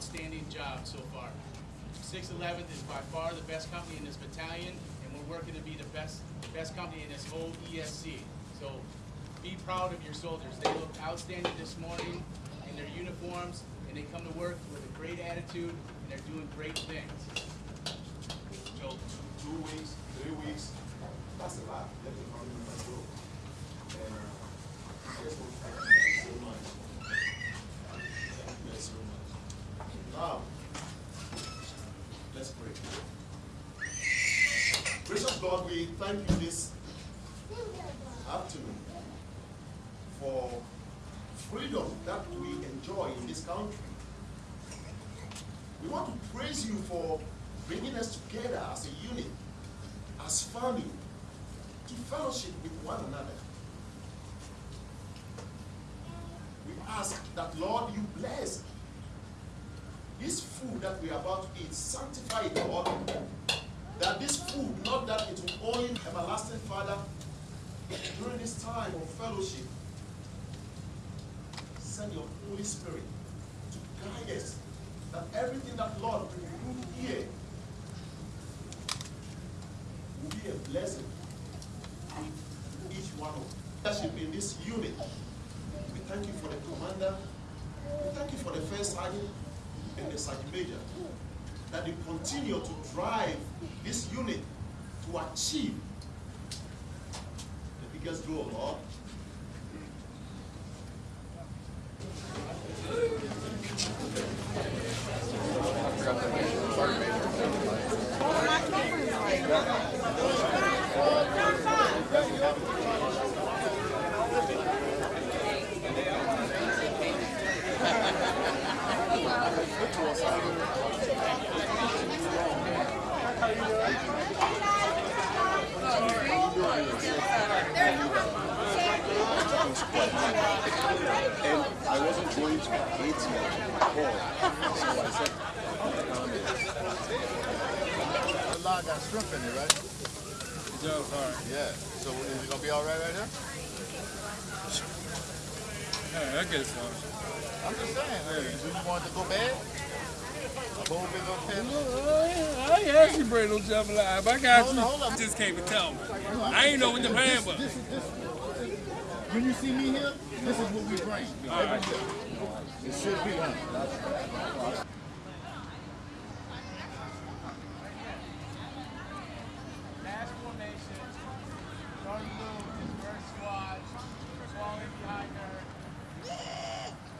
outstanding job so far. 611th is by far the best company in this battalion, and we're working to be the best, best company in this whole ESC. So be proud of your soldiers. They look outstanding this morning in their uniforms, and they come to work with a great attitude, and they're doing great things. Joe, two weeks, three weeks, that's a lot. Army members go. And uh, I thank you so much. Thank you so much. Now, let's pray. We thank you this afternoon for freedom that we enjoy in this country. We want to praise you for bringing us together as a unit, as family, to fellowship with one another. We ask that, Lord, you bless this food that we are about to eat, sanctify it, Lord. That this food, not that it will only everlasting Father, during this time of fellowship, send your Holy Spirit to guide us. That everything that Lord we do here will be a blessing to each one of us. Leadership in this unit. We thank you for the commander. We thank you for the first sergeant and the sergeant major. That they continue to drive this unit to achieve the biggest goal, Lord. And I wasn't going to hate you before. So I said, The line got shrimp in it, right? Joe, sorry. Yeah. So is it gonna be all right right here? Hey, I get some. I'm just saying. Hey, do you want to go bad? A whole big old? I ain't asked you bring no jambalaya, but I got Hold you. on, hold on. Just came to tell me. I ain't know what the plan was. When you see me here, this is what we bring. Right. It should be her.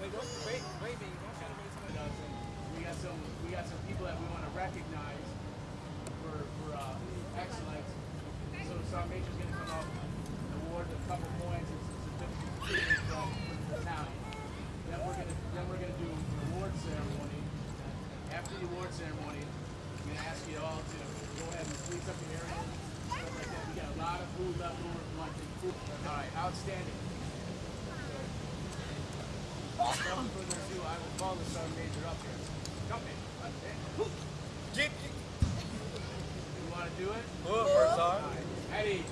Wait, wait, wait, baby, don't try to wait someone else. And we got some, we got some people that we want to recognize for, for uh, excellence. So Sergeant Major's going to come up, award a couple points and some certificates from the battalion. Then we're going to, then we're going to do an award ceremony. After the award ceremony, I'm going to ask you all to go ahead and please up your area. Stuff like that. We got a lot of food left over from lunch and food. Outstanding. Without further ado, I will call the sergeant major up here. Come in. Get, You want to do it? Good, first time. Eddie.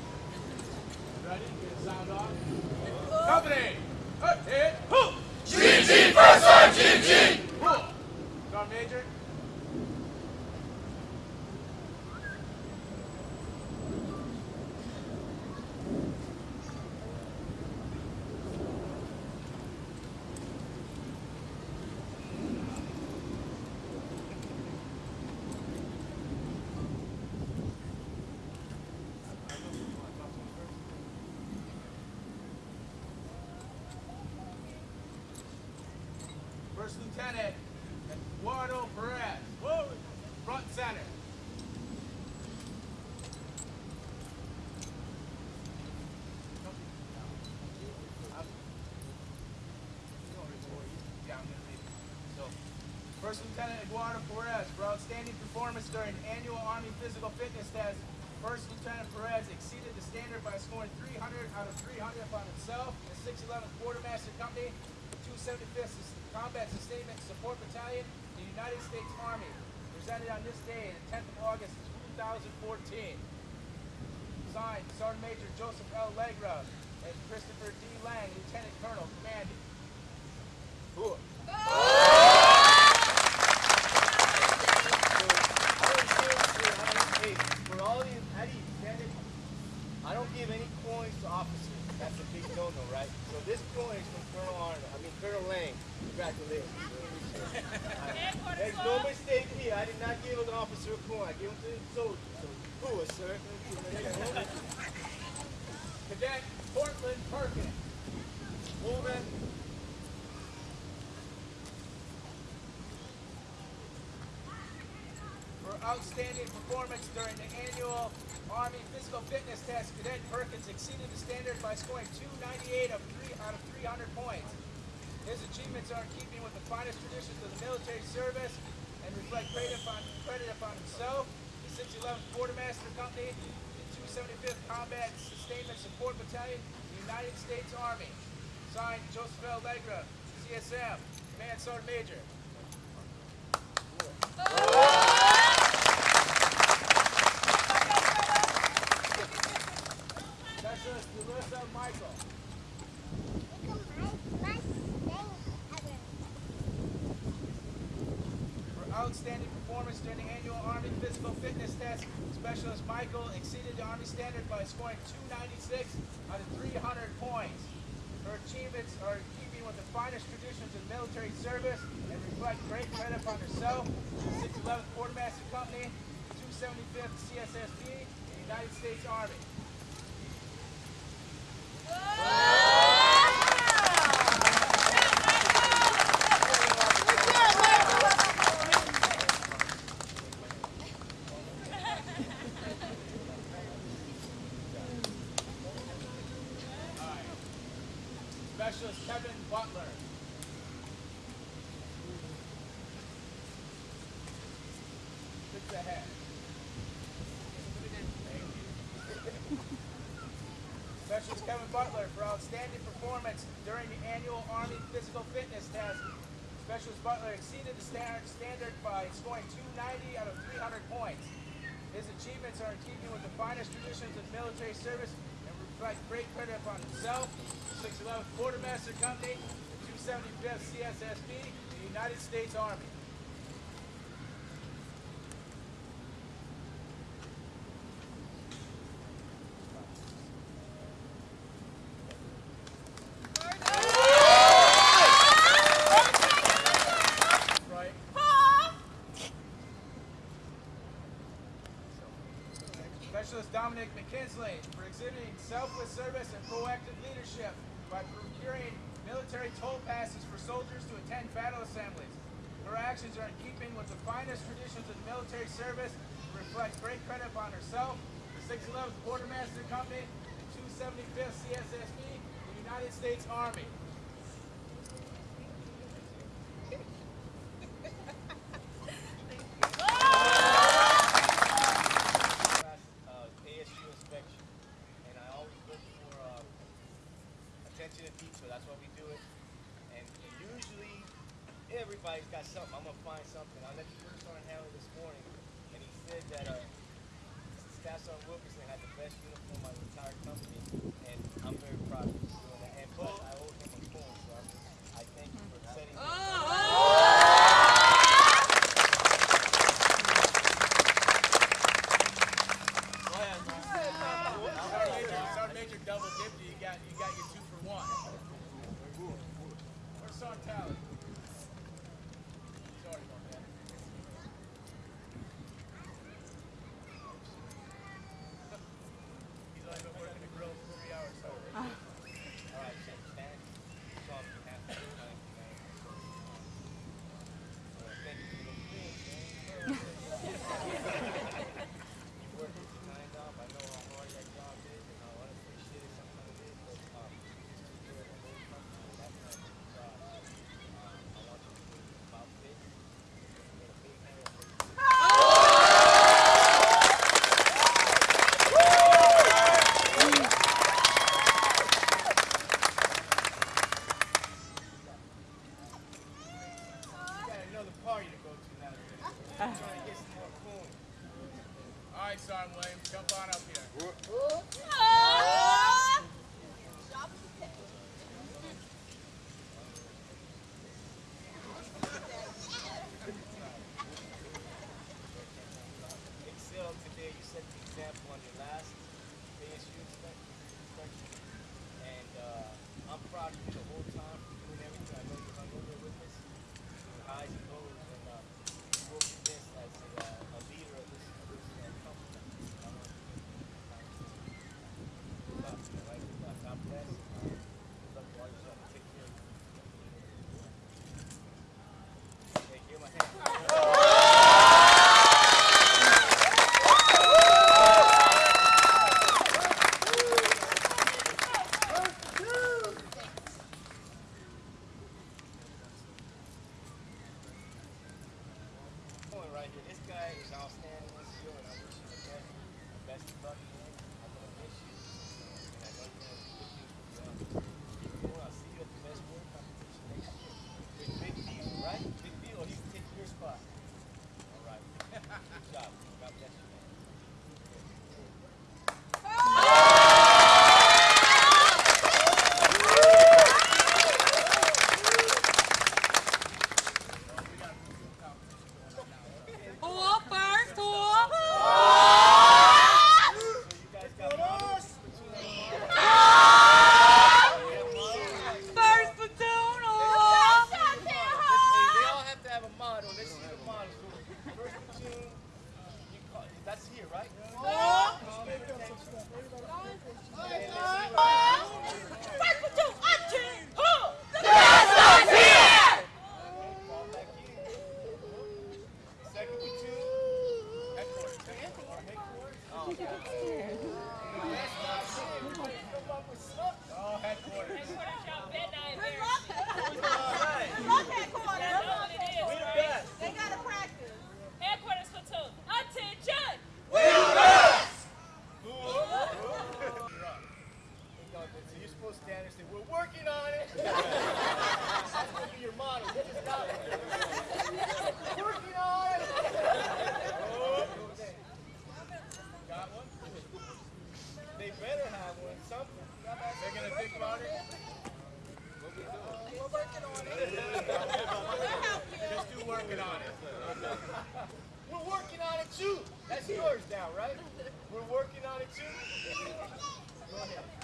Ready? Get the sound off. Company. Hit. Who? GG first sergeant. GG. Sergeant major. First Lieutenant Eduardo Perez. Front center. First Lieutenant Eduardo Perez, for outstanding performance during annual Army physical fitness test, First Lieutenant Perez exceeded the standard by scoring 300 out of 300 upon himself, the 611th Quartermaster Company, 275th Combat Sustainment Support Battalion, the United States Army, presented on this day, the 10th of August, 2014. Signed, Sergeant Major Joseph L. Legra and Christopher D. Lang, Lieutenant Colonel, commanding. Who? Oh! don't give any coins to officers. That's a big no-no, right? So this coin is from Colonel Arnold. I mean Colonel Lang. Congratulations. There's no mistake here. I did not give an officer a coin. I gave him to the soldier. So cool, sir. Cadet Portland Perkins. Moving. For during the annual Army Physical Fitness Test, Cadet Perkins exceeded the standard by scoring 298 of three, out of 300 points. His achievements are in keeping with the finest traditions of the military service and reflect credit upon, credit upon himself, the 611th Quartermaster Company, the 275th Combat Sustainment Support Battalion, the United States Army. Signed, Joseph L. Legra, CSM, Command Sergeant Major. Specialist For outstanding performance during the annual Army Physical Fitness Test, Specialist Michael exceeded the Army standard by scoring 296 out of 300 points. Her achievements are in keeping with the finest traditions of military service and reflect great credit upon herself, the 611th Quartermaster Company, the 275th CSSB, and the United States Army. Specialist Kevin Butler. Six ahead. Specialist Kevin Butler for outstanding performance during the annual Army Physical Fitness Test. Specialist Butler exceeded the standard, standard by scoring 290 out of 300 points. His achievements are in keeping with the finest traditions of military service and reflect great credit upon himself, the 611th Quartermaster Company, the 275th CSSB, the United States Army. Right. Specialist Dominic McKinsley for exhibiting selfless service and proactive leadership by procuring military toll passes for soldiers to attend battle assemblies. Her actions are in keeping with the finest traditions of military service and reflect great credit upon herself, the 611th Quartermaster Company, the 275th CSSB, the United States Army. uh, ASU inspection, and I always look for uh, attention to detail. That's why we do it. And, and usually, everybody's got something. I'm gonna find something. I let the first sergeant handle this morning, and he said that uh, Staff Sergeant Wilkerson had the best uniform First. That's here, right? Go ahead.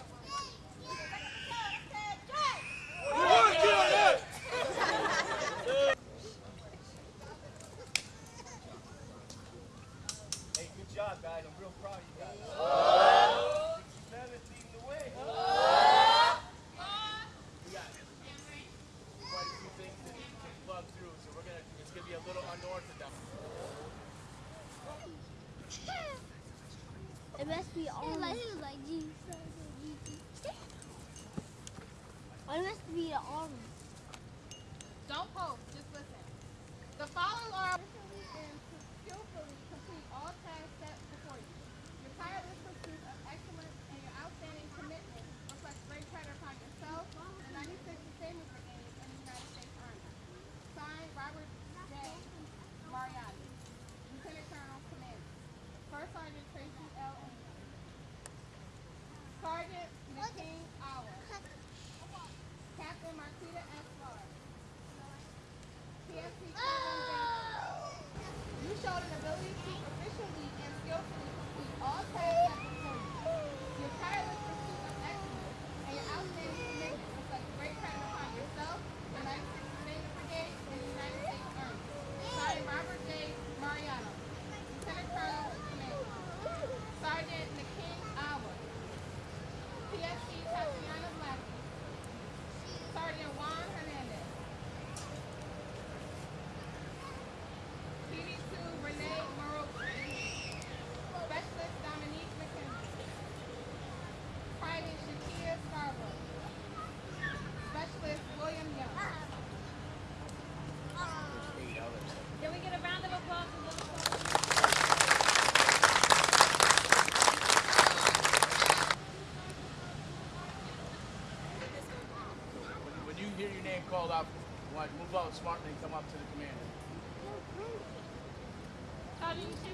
I must be army. Don't post, just listen. The following are... How do you